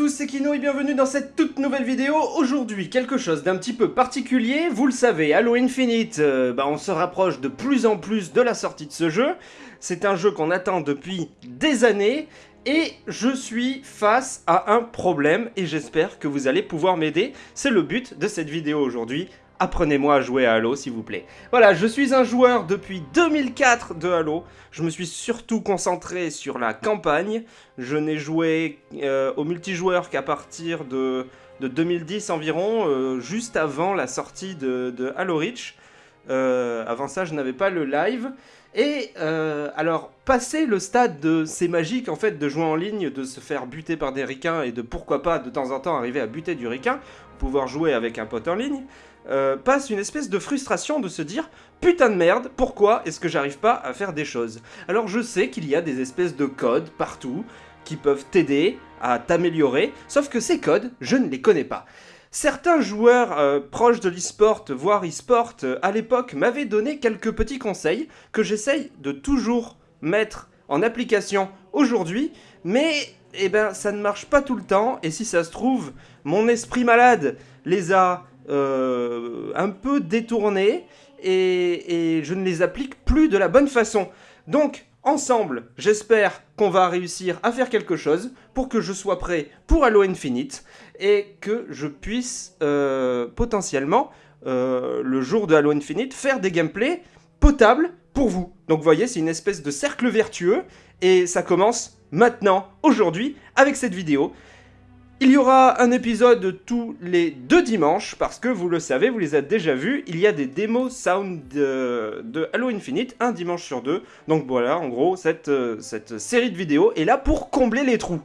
Tous, c'est Kino et bienvenue dans cette toute nouvelle vidéo. Aujourd'hui, quelque chose d'un petit peu particulier. Vous le savez, Halo Infinite, euh, bah, on se rapproche de plus en plus de la sortie de ce jeu. C'est un jeu qu'on attend depuis des années. Et je suis face à un problème et j'espère que vous allez pouvoir m'aider. C'est le but de cette vidéo aujourd'hui apprenez-moi à jouer à Halo s'il vous plaît. Voilà, je suis un joueur depuis 2004 de Halo, je me suis surtout concentré sur la campagne, je n'ai joué euh, au multijoueur qu'à partir de, 2010 environ, euh, juste avant la sortie de, Halo Reach. Euh, avant ça, je n'avais pas le live. Et alors, passer le stade de c'est magique en fait de jouer en ligne, de se faire buter par des ricains et de pourquoi pas de temps en temps arriver à buter du ricain, pouvoir jouer avec un pote en ligne, euh, passe une espèce de frustration de se dire putain de merde, pourquoi est-ce que j'arrive pas à faire des choses? Alors je sais qu'il y a des espèces de codes partout qui peuvent t'aider à t'améliorer, sauf que ces codes, je ne les connais pas. Certains joueurs euh, proches de l'e-sport, voire e-sport, euh, à l'époque m'avaient donné quelques petits conseils que j'essaye de toujours mettre en application aujourd'hui, mais eh ben, ça ne marche pas tout le temps, et si ça se trouve, mon esprit malade les a euh, un peu détournés et, je ne les applique plus de la bonne façon. Donc, ensemble, j'espère qu'on va réussir à faire quelque chose pour que je sois prêt pour Halo Infinite et que je puisse euh, potentiellement, euh, le jour de Halo Infinite, faire des gameplays potables pour vous. Donc vous voyez, c'est une espèce de cercle vertueux et ça commence maintenant, aujourd'hui, avec cette vidéo. Il y aura un épisode tous les deux dimanches, parce que vous le savez, vous les avez déjà vus, il y a des démos sound de, Halo Infinite, un dimanche sur deux. Donc voilà, en gros, cette, euh, cette série de vidéos est là pour combler les trous.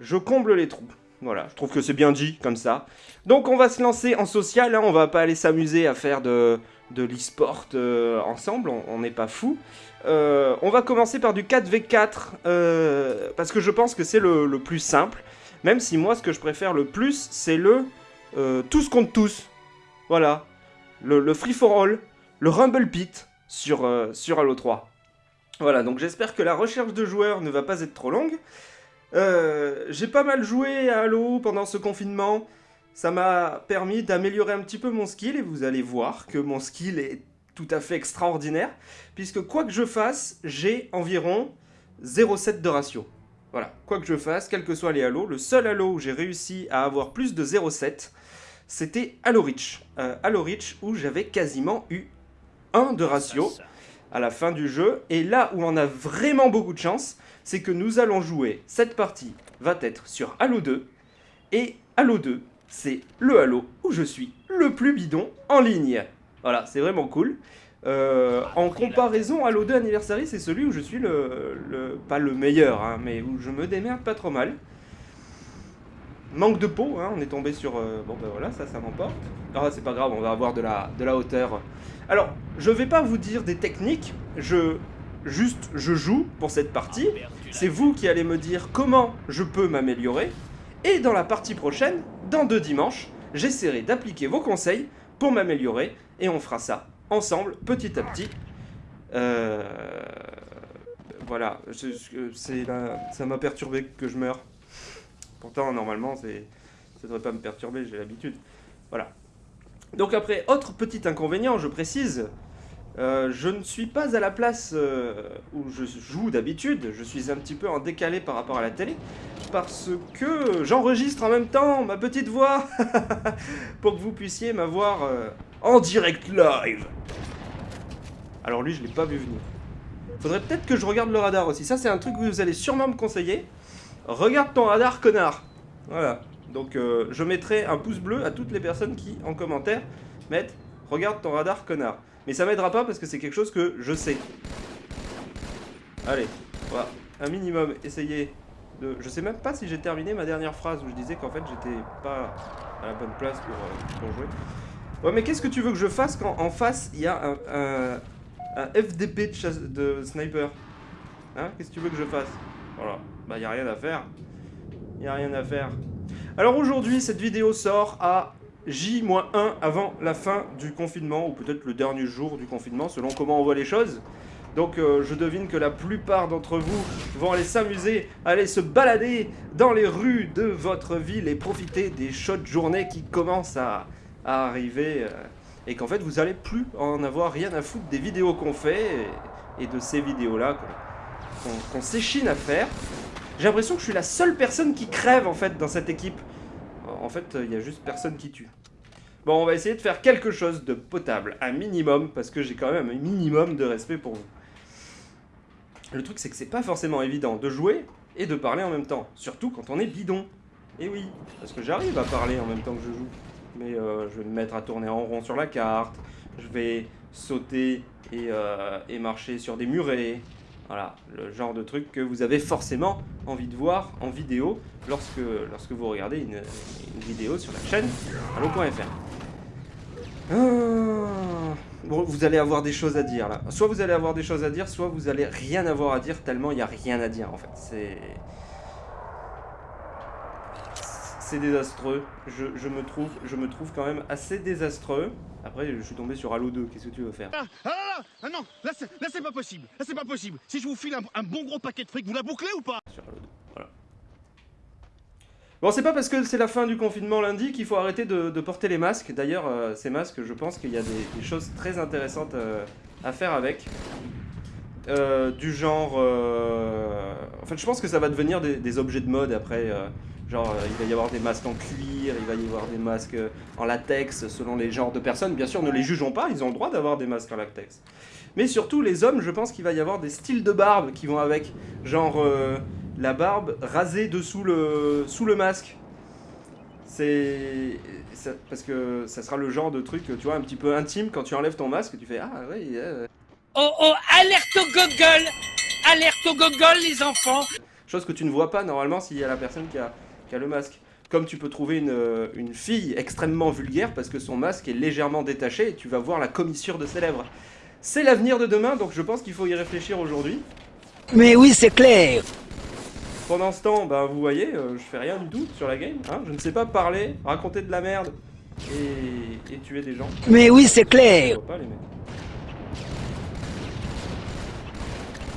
Je comble les trous. Voilà, je trouve que c'est bien dit, comme ça. Donc on va se lancer en social, hein, on va pas aller s'amuser à faire de, de l'e-sport euh, ensemble, on n'est pas fou. Euh, on va commencer par du 4v4, parce que je pense que c'est le plus simple. Même si moi, ce que je préfère le plus, c'est le euh, tous contre tous. Voilà. Le, free for all, le rumble pit sur, euh, sur Halo 3. Voilà, donc j'espère que la recherche de joueurs ne va pas être trop longue. Euh, j'ai pas mal joué à Halo pendant ce confinement. Ça m'a permis d'améliorer un petit peu mon skill et vous allez voir que mon skill est tout à fait extraordinaire. Puisque quoi que je fasse, j'ai environ 0,7 de ratio. Voilà, quoi que je fasse, quels que soient les halos, le seul halo où j'ai réussi à avoir plus de 0,7, c'était Halo Reach. Euh, Halo Reach où j'avais quasiment eu 1 de ratio à la fin du jeu. Et là où on a vraiment beaucoup de chance, c'est que nous allons jouer, cette partie va être sur Halo 2. Et Halo 2, c'est le Halo où je suis le plus bidon en ligne. Voilà, c'est vraiment cool. Euh, en comparaison à l'O2 Anniversary, c'est celui où je suis le, pas le meilleur, hein, mais où je me démerde pas trop mal. Manque de peau, hein, on est tombé sur... Euh, bon ben voilà, ça, ça m'emporte. Ah, c'est pas grave, on va avoir de la, de la hauteur. Alors, je vais pas vous dire des techniques, je... Juste, je joue pour cette partie. C'est vous qui allez me dire comment je peux m'améliorer. Et dans la partie prochaine, dans deux dimanches, j'essaierai d'appliquer vos conseils pour m'améliorer. Et on fera ça ensemble, petit à petit. Euh, voilà, c'est ça m'a perturbé que je meure. Pourtant, normalement, ça ne devrait pas me perturber, j'ai l'habitude. Voilà. Donc après, autre petit inconvénient, je précise, euh, je ne suis pas à la place euh, où je joue d'habitude, je suis un petit peu en décalé par rapport à la télé, parce que j'enregistre en même temps ma petite voix, pour que vous puissiez m'avoir en direct live. Alors lui, je l'ai pas vu venir. Faudrait peut-être que je regarde le radar aussi. Ça, c'est un truc que vous allez sûrement me conseiller. Regarde ton radar, connard. Voilà. Donc, euh, je mettrai un pouce bleu à toutes les personnes qui, en commentaire, mettent « Regarde ton radar, connard ». Mais ça m'aidera pas parce que c'est quelque chose que je sais. Allez, voilà. Un minimum, essayer Je sais même pas si j'ai terminé ma dernière phrase où je disais qu'en fait, j'étais pas à la bonne place pour, euh, pour jouer. Ouais, mais qu'est-ce que tu veux que je fasse quand en face, il y a un, FDP de, sniper? Hein Qu'est-ce que tu veux que je fasse? Voilà. Bah, il a rien à faire. Il a rien à faire. Alors aujourd'hui, cette vidéo sort à J-1 avant la fin du confinement, ou peut-être le dernier jour du confinement, selon comment on voit les choses. Donc euh, je devine que la plupart d'entre vous vont aller s'amuser, aller se balader dans les rues de votre ville et profiter des chaudes journées qui commencent à, arriver. Euh, et qu'en fait vous allez plus en avoir rien à foutre des vidéos qu'on fait et, de ces vidéos-là qu'on s'échine à faire. J'ai l'impression que je suis la seule personne qui crève en fait dans cette équipe. En fait, il y a juste personne qui tue. Bon, on va essayer de faire quelque chose de potable, un minimum, parce que j'ai quand même un minimum de respect pour vous. Le truc, c'est que c'est pas forcément évident de jouer et de parler en même temps, surtout quand on est bidon. Et oui, parce que j'arrive à parler en même temps que je joue. Mais euh, je vais me mettre à tourner en rond sur la carte, je vais sauter et, euh, et marcher sur des murets, voilà, le genre de truc que vous avez forcément envie de voir en vidéo lorsque, vous regardez une, vidéo sur la chaîne allo.fr. vous allez avoir des choses à dire là. Soit vous allez avoir des choses à dire, soit vous allez rien avoir à dire tellement il n'y a rien à dire en fait. C'est c'est désastreux. Je, me trouve, je me trouve quand même assez désastreux. Après, je suis tombé sur Halo 2. Qu'est-ce que tu veux faire? Ah, ah, ah, ah non, là c'est pas possible. Là c'est pas possible. Si je vous file un, bon gros paquet de fric, vous la bouclez ou pas? Sur Halo 2, voilà. Bon, c'est pas parce que c'est la fin du confinement lundi qu'il faut arrêter de, porter les masques. D'ailleurs, euh, ces masques, je pense qu'il y a des, choses très intéressantes euh, à faire avec. Euh, du genre... En fait, je pense que ça va devenir des, des objets de mode après. Genre, il va y avoir des masques en cuir, il va y avoir des masques en latex, selon les genres de personnes. Bien sûr, ne les jugeons pas, ils ont le droit d'avoir des masques en latex. Mais surtout, les hommes, je pense qu'il va y avoir des styles de barbe qui vont avec. Genre, la barbe rasée dessous le, sous le masque. C'est... Parce que ça sera le genre de truc, tu vois, un petit peu intime, quand tu enlèves ton masque, tu fais « Ah, oui... Oh, oh, alerte au gogol Alerte au gogol, les enfants Chose que tu ne vois pas, normalement, s'il y a la personne qui a qui a le masque. Comme tu peux trouver une, une, fille extrêmement vulgaire parce que son masque est légèrement détaché et tu vas voir la commissure de ses lèvres. C'est l'avenir de demain, donc je pense qu'il faut y réfléchir aujourd'hui. Mais oui, c'est clair Pendant ce temps, bah, vous voyez, euh, je fais rien du tout sur la game. Hein je ne sais pas parler, raconter de la merde et, et tuer des gens. Mais oui, c'est clair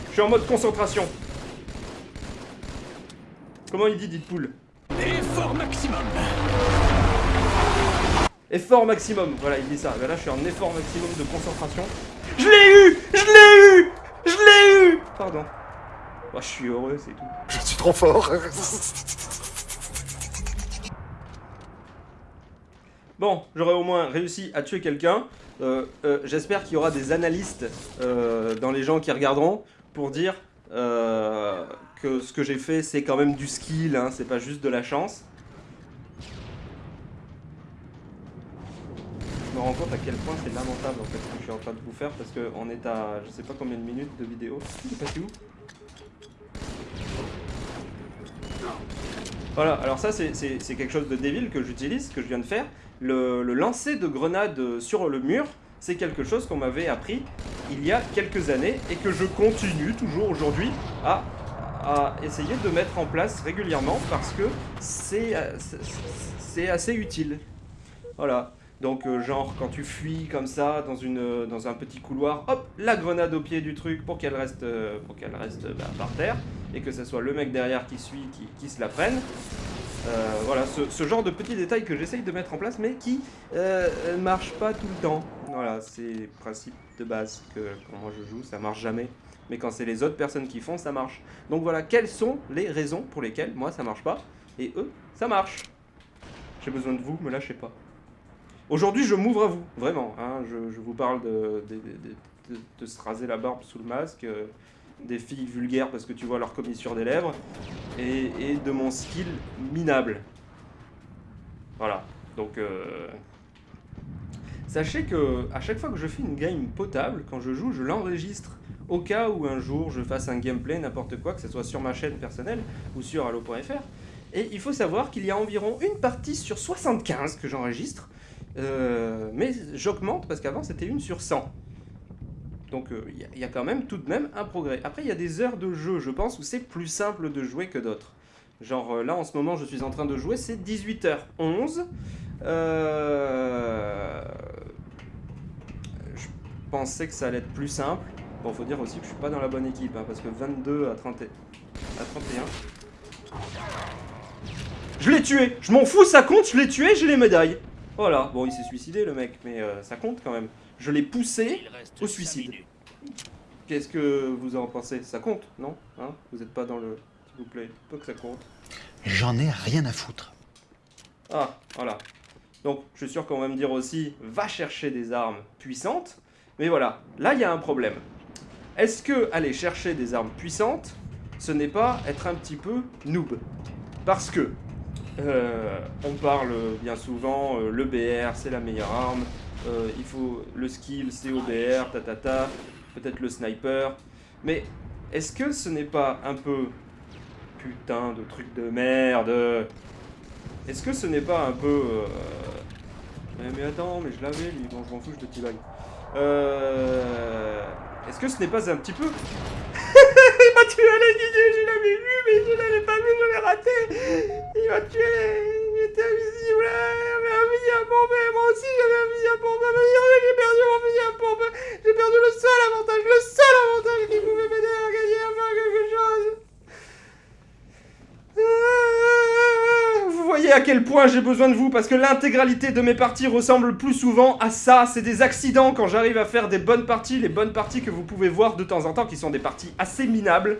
Je suis en mode concentration. Comment il dit Deadpool? Effort maximum Effort maximum, voilà, il dit ça. Ben là, je suis en effort maximum de concentration. Je l'ai eu Je l'ai eu Je l'ai eu Pardon. Oh, je suis heureux, c'est tout. Je suis trop fort Bon, j'aurais au moins réussi à tuer quelqu'un. Euh, euh, j'espère qu'il y aura des analystes euh, dans les gens qui regarderont pour dire que ce que j'ai fait, c'est quand même du skill, hein, c'est pas juste de la chance. Je me rends compte à quel point c'est lamentable en fait ce que je suis en train de vous faire parce qu'on est à je sais pas combien de minutes de vidéo. Il est passé où? Voilà, alors ça c'est quelque chose de débile que j'utilise, que je viens de faire. Le, lancer de grenade sur le mur, c'est quelque chose qu'on m'avait appris il y a quelques années et que je continue toujours aujourd'hui à à essayer de mettre en place régulièrement parce que c'est euh, assez utile. Voilà. Donc euh, genre quand tu fuis comme ça dans, une, dans un petit couloir, hop, la grenade au pied du truc pour qu'elle reste, euh, pour qu'elle reste bah, par terre et que ce soit le mec derrière qui suit, qui, qui se la prenne. voilà, ce, genre de petits détails que j'essaye de mettre en place mais qui ne marche pas tout le temps. Voilà, c'est le principe de base que quand moi je joue, ça marche jamais mais quand c'est les autres personnes qui font, ça marche. Donc voilà, quelles sont les raisons pour lesquelles moi ça marche pas, et eux, ça marche? J'ai besoin de vous, me lâchez pas. Aujourd'hui, je m'ouvre à vous, vraiment. Hein, je, vous parle de, de, se raser la barbe sous le masque, euh, des filles vulgaires parce que tu vois leur commissure des lèvres, et, de mon skill minable. Voilà, donc... Euh, sachez que à chaque fois que je fais une game potable, quand je joue, je l'enregistre au cas où un jour je fasse un gameplay, n'importe quoi, que ce soit sur ma chaîne personnelle ou sur Allo.fr. Et il faut savoir qu'il y a environ une partie sur 75 que j'enregistre, euh, mais j'augmente parce qu'avant c'était une sur 100. Donc euh, il y, a quand même tout de même un progrès. Après il y a des heures de jeu, je pense, où c'est plus simple de jouer que d'autres. Genre euh, là en ce moment je suis en train de jouer, c'est 18h11. Je pensais que ça allait être plus simple. Bon, faut dire aussi que je suis pas dans la bonne équipe, hein, parce que 22 à, 30 et- à 31. Je l'ai tué Je m'en fous, ça compte, je l'ai tué, j'ai les médailles Voilà, bon, il s'est suicidé le mec, mais euh, ça compte quand même. Je l'ai poussé au suicide. Qu'est-ce que vous en pensez? Ça compte, non? Hein? Vous êtes pas dans le... S'il vous plaît, pas que ça compte. J'en ai rien à foutre. Ah, voilà. Donc, je suis sûr qu'on va me dire aussi, va chercher des armes puissantes. Mais voilà, là, il y a un problème. Est-ce que aller chercher des armes puissantes, ce n'est pas être un petit peu noob? Parce que, euh, on parle bien souvent, euh, le BR, c'est la meilleure arme. euh, il faut le skill, c'est OBR, tatata, peut-être le sniper. Mais est-ce que ce n'est pas un peu putain de truc de merde? Est-ce que ce n'est pas un peu... euh, Mais, attends, mais je l'avais lui, bon je m'en fous, je te Euh... Est-ce que ce n'est pas un petit peu... l'avais vu, mais je l'avais pas vu, je l'ai raté. Il m'a tué, il était invisible, il avait un à moi aussi j'avais un fusil à pompe, j'ai perdu mon fusil à pompe, j'ai perdu le seul avantage, le seul avantage qui pouvait m'aider à gagner, à faire quelque chose. Vous voyez à quel point j'ai besoin de vous parce que l'intégralité de mes parties ressemble plus souvent à ça. C'est des accidents quand j'arrive à faire des bonnes parties, les bonnes parties que vous pouvez voir de temps en temps, qui sont des parties assez minables.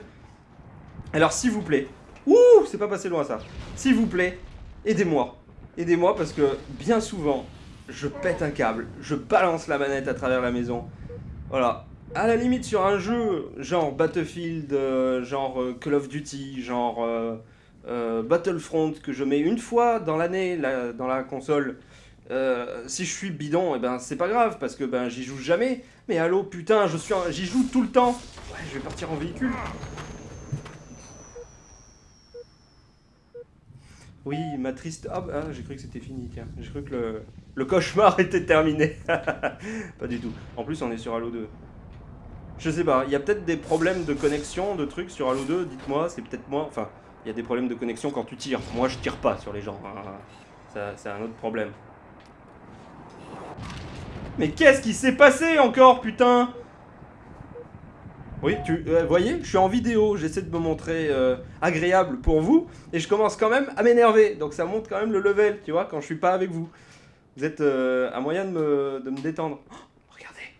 Alors s'il vous plaît, ouh, c'est pas passé loin ça. S'il vous plaît, aidez-moi. Aidez-moi parce que bien souvent, je pète un câble, je balance la manette à travers la maison. Voilà. À la limite sur un jeu genre Battlefield, euh, genre euh, Call of Duty, genre euh, Battlefront que je mets une fois dans l'année la- dans la console. si je suis bidon, et ben c'est pas grave parce que ben j'y joue jamais. Mais allô putain, je suis j'y joue tout le temps. Ouais, je vais partir en véhicule. Oui, ma triste. Ah, bah, ah, j'ai cru que c'était fini, tiens. J'ai cru que le, le cauchemar était terminé. pas du tout. En plus, on est sur Halo 2. Je sais pas, il y a peut-être des problèmes de connexion, de trucs sur Halo 2, dites-moi, c'est peut-être moi. Enfin, il y a des problèmes de connexion quand tu tires. Moi, je tire pas sur les gens. hein. Ça, c'est un autre problème. Mais qu'est-ce qui s'est passé encore, putain? Oui, tu euh, voyez, je suis en vidéo, j'essaie de me montrer euh, agréable pour vous, et je commence quand même à m'énerver. Donc ça monte quand même le level, tu vois, quand je suis pas avec vous. Vous êtes euh, un moyen de me, de me détendre. Oh, regardez.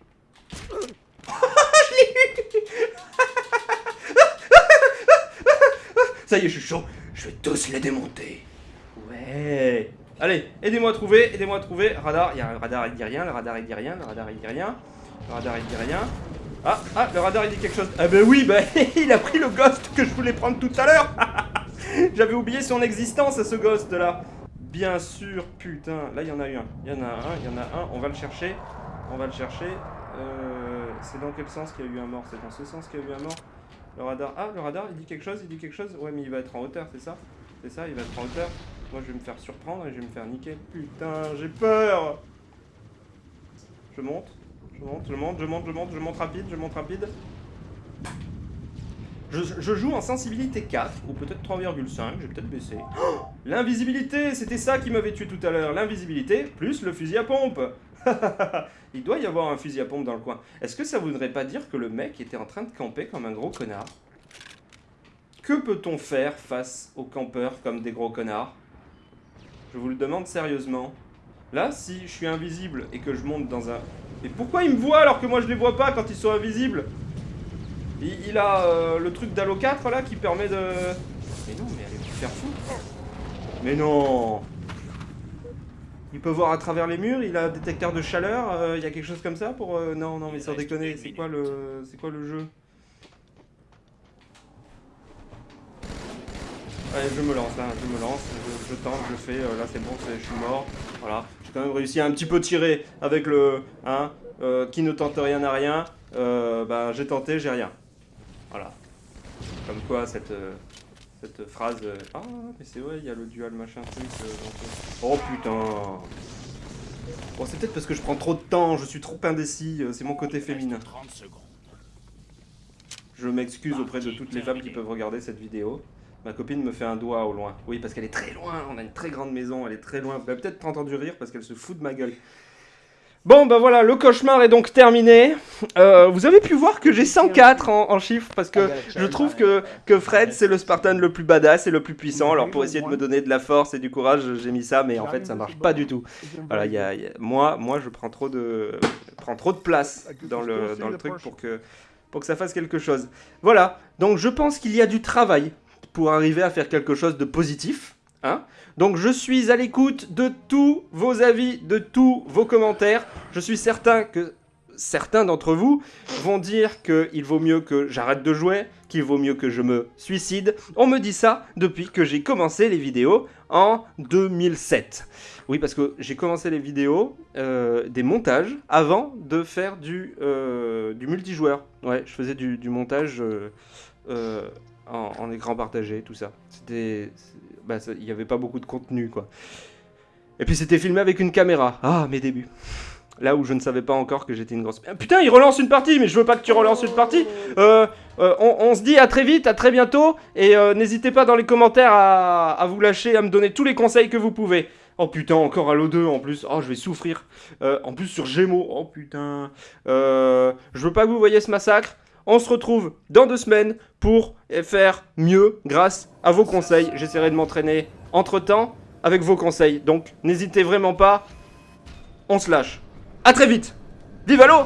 Ça y est, je suis chaud. Je vais tous les démonter. Ouais. Allez, aidez-moi à trouver, aidez-moi à trouver. Radar, il y a un radar, il dit rien, le radar, il dit rien, le radar, il dit rien. Le radar, il dit rien. Ah, ah, le radar, il dit quelque chose. Ah ben oui, bah, il a pris le ghost que je voulais prendre tout à l'heure. J'avais oublié son existence à ce ghost là. Bien sûr, putain. Là, il y en a eu un. Il y en a un, il y en a un. On va le chercher. On va le chercher. Euh, c'est dans quel sens qu'il y a eu un mort? C'est dans ce sens qu'il y a eu un mort? Le radar. Ah, le radar, il dit quelque chose, il dit quelque chose. Ouais, mais il va être en hauteur, c'est ça? C'est ça, il va être en hauteur. Moi, je vais me faire surprendre et je vais me faire niquer. Putain, j'ai peur Je monte, je monte, je monte, je monte, je monte, je monte rapide, je monte rapide. Je, je joue en sensibilité 4, ou peut-être 3,5, j'ai peut-être baissé. Oh L'invisibilité, c'était ça qui m'avait tué tout à l'heure. L'invisibilité, plus le fusil à pompe. Il doit y avoir un fusil à pompe dans le coin. Est-ce que ça voudrait pas dire que le mec était en train de camper comme un gros connard? Que peut-on faire face aux campeurs comme des gros connards? Je vous le demande sérieusement. Là, si je suis invisible et que je monte dans un... Mais pourquoi il me voit alors que moi je les vois pas quand ils sont invisibles? Il, il a euh, le truc d'Halo 4 là qui permet de... Mais non, mais allez vous faire foutre Mais non! Il peut voir à travers les murs, il a un détecteur de chaleur, euh, il y a quelque chose comme ça pour... euh, Non, non, mais sans déconner, c'est quoi le... C'est quoi le jeu? Je me lance là, je me lance, je, tente, je fais, euh, là c'est bon, je suis mort, voilà. J'ai quand même réussi à un petit peu tirer avec le... Hein, euh, qui ne tente rien à rien, euh, bah j'ai tenté, j'ai rien. Voilà. Comme quoi cette, cette phrase... ah, mais c'est vrai, il y a le dual machin truc. oh putain Bon, c'est peut-être parce que je prends trop de temps, je suis trop indécis, c'est mon côté féminin. 30 secondes. Je m'excuse auprès de toutes les femmes qui peuvent regarder cette vidéo. Ma copine me fait un doigt au loin. Oui, parce qu'elle est très loin, on a une très grande maison, elle est très loin. Peut-être entendu rire parce qu'elle se fout de ma gueule. Bon, bah voilà, le cauchemar est donc terminé. Euh, vous avez pu voir que j'ai 104 en, en chiffres parce que je trouve que, que Fred, c'est le Spartan le plus badass et le plus puissant. Alors, pour essayer de me donner de la force et du courage, j'ai mis ça, mais en fait, ça marche pas du tout. Voilà, il y a, il y a- moi, moi, je prends trop de, prends trop de place dans le, dans le truc pour que, pour que ça fasse quelque chose. Voilà, donc je pense qu'il y a du travail pour arriver à faire quelque chose de positif. Hein donc je suis à l'écoute de tous vos avis, de tous vos commentaires. Je suis certain que certains d'entre vous vont dire qu'il vaut mieux que j'arrête de jouer, qu'il vaut mieux que je me suicide. On me dit ça depuis que j'ai commencé les vidéos en 2007. Oui, parce que j'ai commencé les vidéos, euh, des montages, avant de faire du, euh, du multijoueur. Ouais, je faisais du, montage euh, en, écran partagé, tout ça. C'était... bah, il n'y avait pas beaucoup de contenu, quoi. Et puis c'était filmé avec une caméra. Ah, mes débuts. Là où je ne savais pas encore que j'étais une grosse... Putain, il relance une partie, mais je veux pas que tu relances une partie. Euh, euh, on, se dit à très vite, à très bientôt, et euh, n'hésitez pas dans les commentaires à, à vous lâcher, à me donner tous les conseils que vous pouvez. Oh putain, encore Halo 2 en plus. Oh, je vais souffrir. En plus sur Gémeaux. Oh putain. Je veux pas que vous voyez ce massacre. On se retrouve dans deux semaines pour faire mieux grâce à vos conseils. J'essaierai de m'entraîner entre temps avec vos conseils. Donc n'hésitez vraiment pas. On se lâche. À très vite. Vive Halo